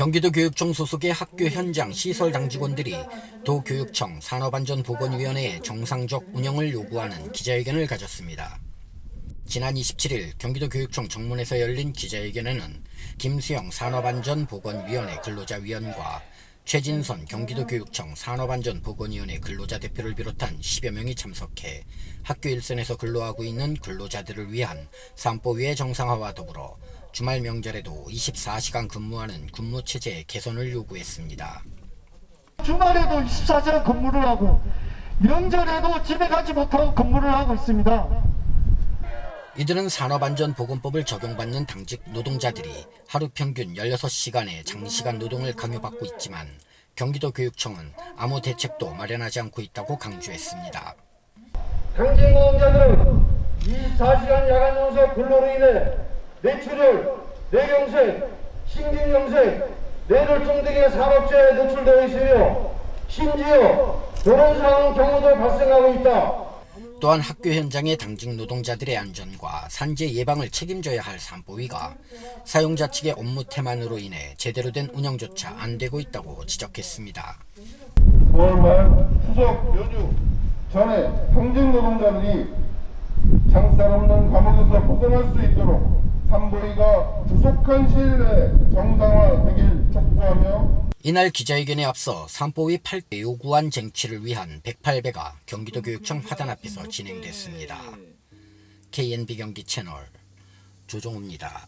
경기도 교육청 소속의 학교 현장 시설 당직원들이 도교육청 산업안전보건위원회의 정상적 운영을 요구하는 기자회견을 가졌습니다. 지난 27일 경기도 교육청 정문에서 열린 기자회견에는 김수영 산업안전보건위원회 근로자위원과 최진선 경기도 교육청 산업안전보건위원회 근로자 대표를 비롯한 10여 명이 참석해 학교 일선에서 근로하고 있는 근로자들을 위한 산보위의 정상화와 더불어 주말 명절에도 24시간 근무하는 근무 체제 개선을 요구했습니다. 주말에도 24시간 근무를 하고 명절에도 집에 가지 못하고 근무를 하고 있습니다. 이들은 산업안전보건법을 적용받는 당직 노동자들이 하루 평균 16시간의 장시간 노동을 강요받고 있지만 경기도 교육청은 아무 대책도 마련하지 않고 있다고 강조했습니다. 당직 노동자들은 24시간 야간 연속 근로로 인해 뇌출혈, 뇌경색, 심근경색, 뇌졸중 등의 산업재해에 노출되어 있으며 심지어 결혼상황 경우도 발생하고 있다. 또한 학교 현장의 당직 노동자들의 안전과 산재 예방을 책임져야 할 산보위가 사용자 측의 업무 태만으로 인해 제대로 된 운영조차 안 되고 있다고 지적했습니다. 9월 말 추석 연휴 전에 당직 노동자들이 장살 없는 감옥에서 벗어날 수 있도록 산보위가 조속한 시일 내에 정상화 되길 촉구하며 이날 기자회견에 앞서 산보위 8대 요구안 쟁취를 위한 108배가 경기도 교육청 화단 앞에서 진행됐습니다. KNB 경기 채널 조종우입니다.